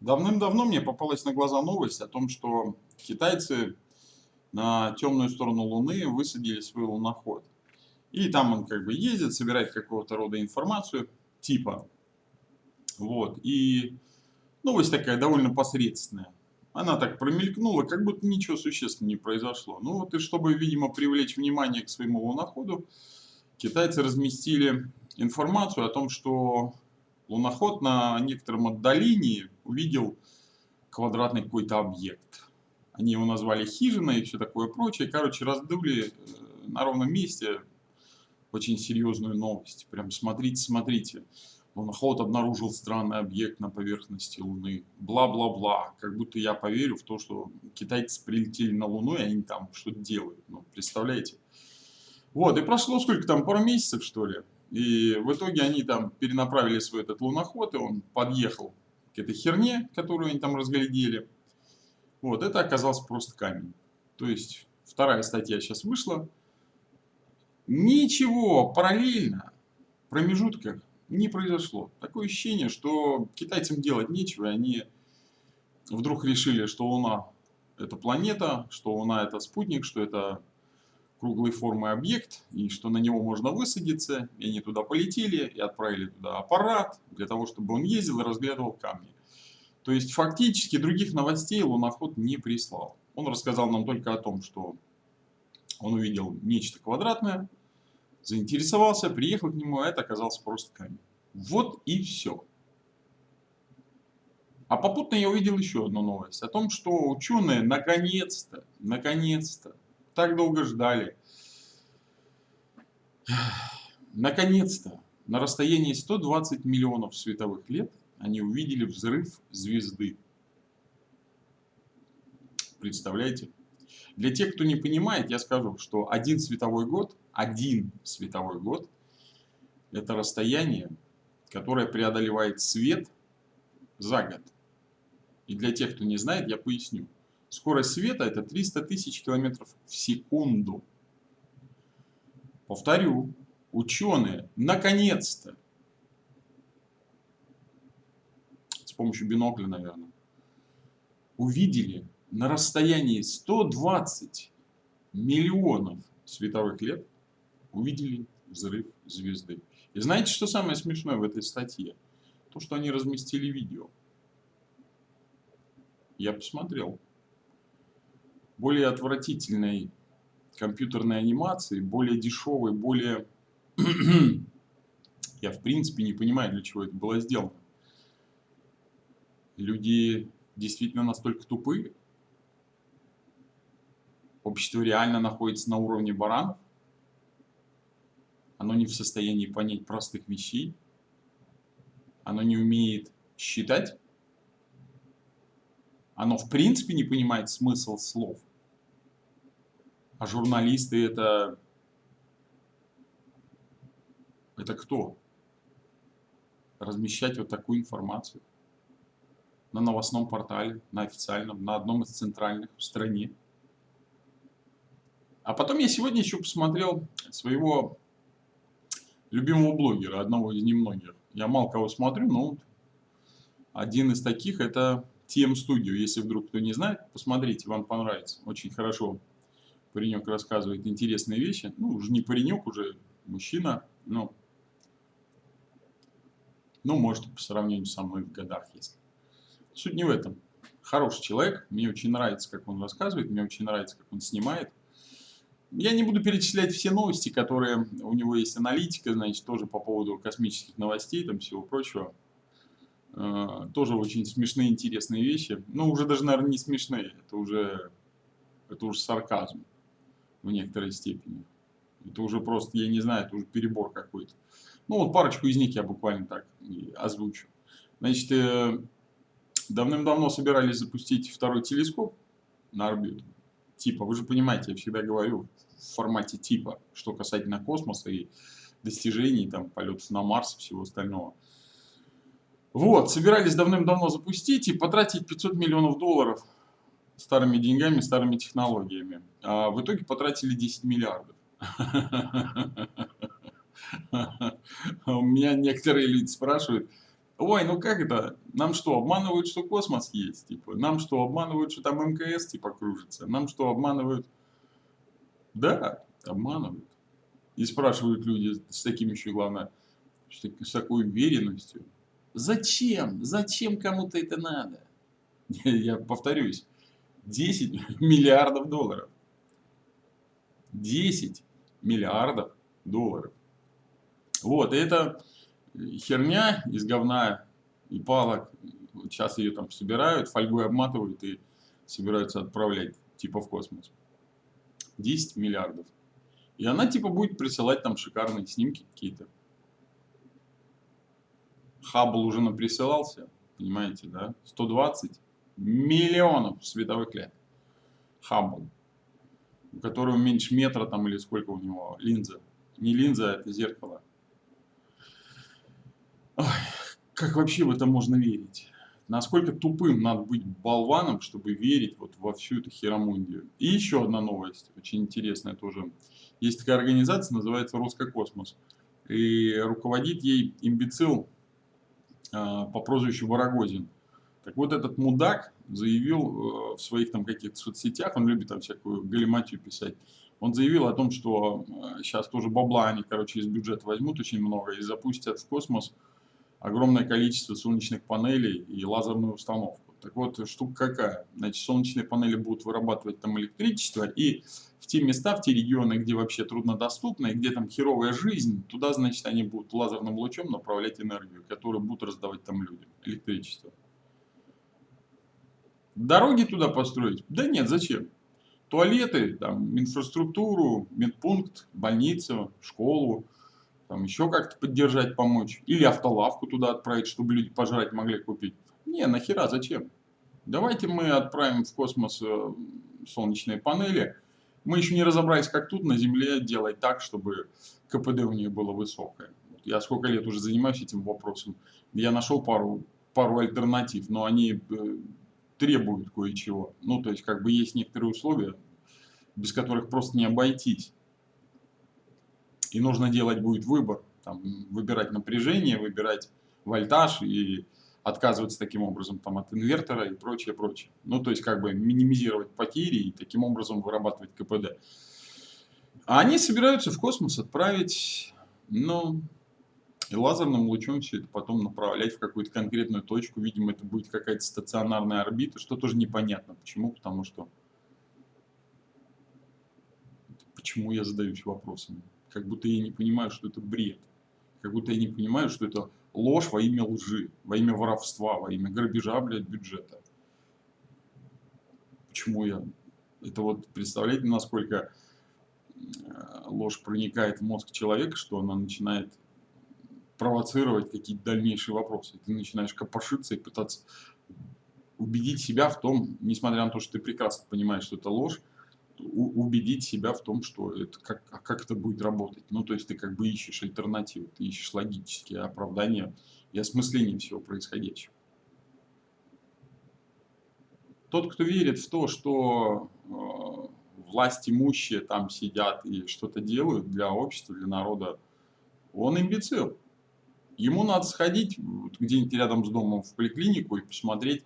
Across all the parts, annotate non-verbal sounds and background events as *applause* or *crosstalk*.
Давным-давно мне попалась на глаза новость о том, что китайцы на темную сторону Луны высадили свой луноход. И там он как бы ездит, собирает какого-то рода информацию, типа. Вот. И новость такая довольно посредственная. Она так промелькнула, как будто ничего существенного не произошло. Ну вот и чтобы, видимо, привлечь внимание к своему луноходу, китайцы разместили информацию о том, что луноход на некотором отдалении увидел квадратный какой-то объект. Они его назвали хижиной и все такое прочее. Короче, раздули э, на ровном месте очень серьезную новость. Прям смотрите, смотрите. Луноход обнаружил странный объект на поверхности Луны. Бла-бла-бла. Как будто я поверю в то, что китайцы прилетели на Луну, и они там что-то делают. Ну, представляете? Вот, и прошло сколько там, пару месяцев, что ли? И в итоге они там перенаправили свой этот луноход, и он подъехал к этой херне, которую они там разглядели. Вот, это оказался просто камень. То есть, вторая статья сейчас вышла. Ничего параллельно в промежутках не произошло. Такое ощущение, что китайцам делать нечего, и они вдруг решили, что Луна это планета, что Луна это спутник, что это круглой формы объект, и что на него можно высадиться, и они туда полетели, и отправили туда аппарат, для того, чтобы он ездил и разглядывал камни. То есть, фактически, других новостей луноход не прислал. Он рассказал нам только о том, что он увидел нечто квадратное, заинтересовался, приехал к нему, а это оказался просто камень. Вот и все. А попутно я увидел еще одну новость о том, что ученые наконец-то, наконец-то так долго ждали. Наконец-то, на расстоянии 120 миллионов световых лет, они увидели взрыв звезды. Представляете? Для тех, кто не понимает, я скажу, что один световой год, один световой год, это расстояние, которое преодолевает свет за год. И для тех, кто не знает, я поясню. Скорость света это 300 тысяч километров в секунду. Повторю, ученые наконец-то, с помощью бинокля, наверное, увидели на расстоянии 120 миллионов световых лет, увидели взрыв звезды. И знаете, что самое смешное в этой статье? То, что они разместили видео. Я посмотрел более отвратительной компьютерной анимации, более дешевой, более... *clears throat* Я в принципе не понимаю, для чего это было сделано. Люди действительно настолько тупые. Общество реально находится на уровне баранов. Оно не в состоянии понять простых вещей. Оно не умеет считать. Оно в принципе не понимает смысл слов. А журналисты это... Это кто? Размещать вот такую информацию на новостном портале, на официальном, на одном из центральных в стране. А потом я сегодня еще посмотрел своего любимого блогера, одного из немногих. Я мало кого смотрю, но один из таких это TM Studio. Если вдруг кто не знает, посмотрите, вам понравится. Очень хорошо паренек рассказывает интересные вещи. Ну, уже не паренек, уже мужчина, но, ну, может, по сравнению со мной в годах, если. Суть не в этом. Хороший человек, мне очень нравится, как он рассказывает, мне очень нравится, как он снимает. Я не буду перечислять все новости, которые у него есть аналитика, значит, тоже по поводу космических новостей, там всего прочего. Э, тоже очень смешные, интересные вещи. Ну, уже даже, наверное, не смешные, это уже, это уже сарказм в некоторой степени. Это уже просто, я не знаю, это уже перебор какой-то. Ну вот парочку из них я буквально так озвучу. Значит, э, давным-давно собирались запустить второй телескоп на орбиту. Типа, вы же понимаете, я всегда говорю в формате типа, что касательно космоса и достижений, там, полетов на Марс и всего остального. Вот, собирались давным-давно запустить и потратить 500 миллионов долларов старыми деньгами, старыми технологиями. А в итоге потратили 10 миллиардов. *laughs* У меня некоторые люди спрашивают, Ой, ну как это? Нам что, обманывают, что космос есть? Типа, нам что, обманывают, что там МКС типа кружится? Нам что, обманывают? Да, обманывают. И спрашивают люди с таким еще, главное, с такой уверенностью. Зачем? Зачем кому-то это надо? *laughs* Я повторюсь, 10 *laughs* миллиардов долларов. 10 миллиардов долларов. Вот, это херня из говна и палок. Сейчас ее там собирают, фольгой обматывают и собираются отправлять типа в космос. 10 миллиардов. И она типа будет присылать там шикарные снимки какие-то. Хаббл уже наприсылался, понимаете, да? 120 миллионов световых лет. Хаббл. У которого меньше метра там или сколько у него линза. Не линза, а это зеркало. Ой, как вообще в это можно верить? Насколько тупым надо быть болваном, чтобы верить вот во всю эту херомундию. И еще одна новость, очень интересная тоже. Есть такая организация, называется Роскокосмос. И руководит ей имбецил э, по прозвищу Ворогозин. Так вот этот мудак заявил э, в своих там каких-то соцсетях, он любит там всякую галиматию писать, он заявил о том, что э, сейчас тоже бабла они, короче, из бюджета возьмут очень много и запустят в космос огромное количество солнечных панелей и лазерную установку. Так вот, штука какая? Значит, солнечные панели будут вырабатывать там электричество, и в те места, в те регионы, где вообще труднодоступно, и где там херовая жизнь, туда, значит, они будут лазерным лучом направлять энергию, которую будут раздавать там людям, электричество. Дороги туда построить? Да нет, зачем? Туалеты, там, инфраструктуру, медпункт, больницу, школу, там еще как-то поддержать, помочь. Или автолавку туда отправить, чтобы люди пожрать могли купить. Не, нахера, зачем? Давайте мы отправим в космос э, солнечные панели. Мы еще не разобрались, как тут на Земле делать так, чтобы КПД у нее было высокое. Я сколько лет уже занимаюсь этим вопросом. Я нашел пару, пару альтернатив, но они э, требуют кое-чего. Ну, то есть, как бы есть некоторые условия, без которых просто не обойтись. И нужно делать будет выбор, там, выбирать напряжение, выбирать вольтаж и отказываться таким образом там, от инвертора и прочее, прочее. Ну, то есть, как бы минимизировать потери и таким образом вырабатывать КПД. А они собираются в космос отправить, ну, и лазерным лучом все это потом направлять в какую-то конкретную точку. Видимо, это будет какая-то стационарная орбита, что тоже непонятно. Почему? Потому что... Почему я задаюсь вопросами? Как будто я не понимаю, что это бред. Как будто я не понимаю, что это ложь во имя лжи, во имя воровства, во имя грабежа, блядь, бюджета. Почему я... Это вот, представляете, насколько э, ложь проникает в мозг человека, что она начинает провоцировать какие-то дальнейшие вопросы. Ты начинаешь копошиться и пытаться убедить себя в том, несмотря на то, что ты прекрасно понимаешь, что это ложь, убедить себя в том, что это как, а как это будет работать. Ну, то есть ты как бы ищешь альтернативы, ты ищешь логические оправдания и осмысление всего происходящего. Тот, кто верит в то, что э, власть имущие там сидят и что-то делают для общества, для народа, он имбецил. Ему надо сходить где-нибудь рядом с домом в поликлинику и посмотреть,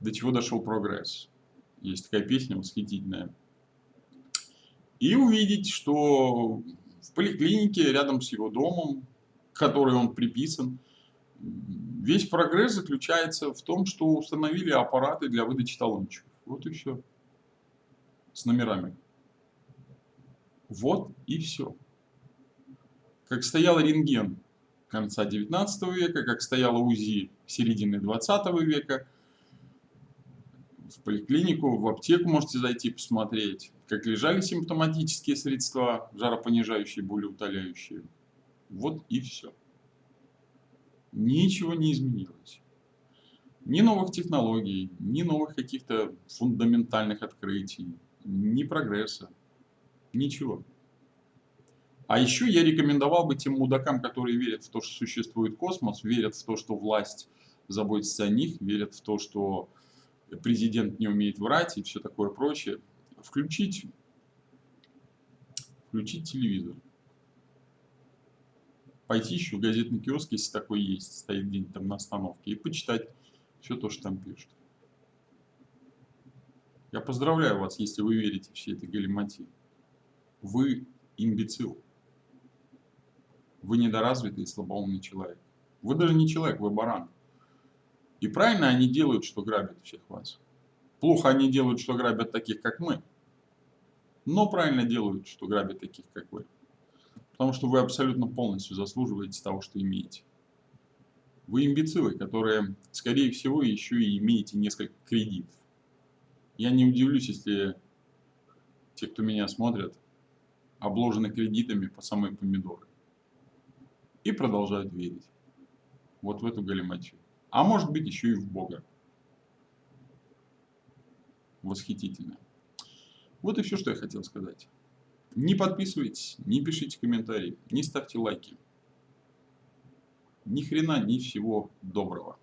до чего дошел прогресс. Есть такая песня восхитительная. И увидеть, что в поликлинике рядом с его домом, к которой он приписан, весь прогресс заключается в том, что установили аппараты для выдачи талончиков. Вот и все. С номерами. Вот и все. Как стоял рентген конца 19 века, как стояла УЗИ середины 20 века. В поликлинику, в аптеку можете зайти посмотреть, как лежали симптоматические средства, жаропонижающие, болеутоляющие. Вот и все. Ничего не изменилось. Ни новых технологий, ни новых каких-то фундаментальных открытий, ни прогресса. Ничего. А еще я рекомендовал бы тем мудакам, которые верят в то, что существует космос, верят в то, что власть заботится о них, верят в то, что президент не умеет врать и все такое прочее, включить, включить телевизор. пойти еще в газетный киоск, если такой есть, стоит где-нибудь там на остановке, и почитать все то, что там пишут. Я поздравляю вас, если вы верите всей этой галиматии. Вы имбецил. Вы недоразвитый и слабоумный человек. Вы даже не человек, вы баран. И правильно они делают, что грабят всех вас. Плохо они делают, что грабят таких, как мы. Но правильно делают, что грабят таких, как вы. Потому что вы абсолютно полностью заслуживаете того, что имеете. Вы имбецилы, которые, скорее всего, еще и имеете несколько кредитов. Я не удивлюсь, если те, кто меня смотрят, обложены кредитами по самой помидоры. И продолжают верить. Вот в эту галиматью. А может быть еще и в Бога. Восхитительно. Вот и все, что я хотел сказать. Не подписывайтесь, не пишите комментарии, не ставьте лайки. Ни хрена, ни всего доброго.